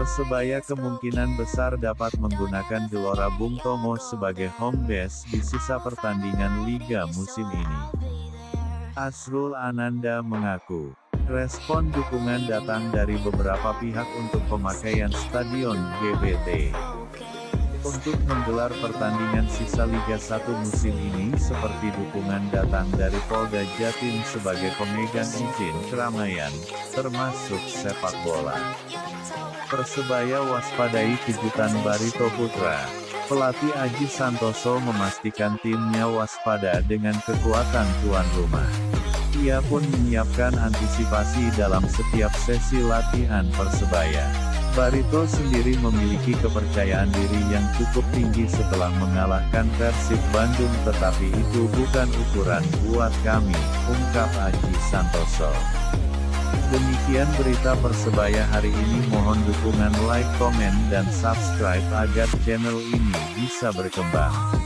Persebaya kemungkinan besar dapat menggunakan Gelora Bung Tomo sebagai home base di sisa pertandingan Liga musim ini. Asrul Ananda mengaku, respon dukungan datang dari beberapa pihak untuk pemakaian Stadion GBT. Untuk menggelar pertandingan sisa Liga 1 musim ini seperti dukungan datang dari Polda Jatim sebagai pemegang izin keramaian, termasuk sepak bola. Persebaya waspadai kejutan Barito Putra. Pelatih Aji Santoso memastikan timnya waspada dengan kekuatan tuan rumah. Ia pun menyiapkan antisipasi dalam setiap sesi latihan Persebaya. Barito sendiri memiliki kepercayaan diri yang cukup tinggi setelah mengalahkan Persib Bandung tetapi itu bukan ukuran buat kami, ungkap Aji Santoso. Demikian berita Persebaya hari ini mohon dukungan like, komen dan subscribe agar channel ini bisa berkembang.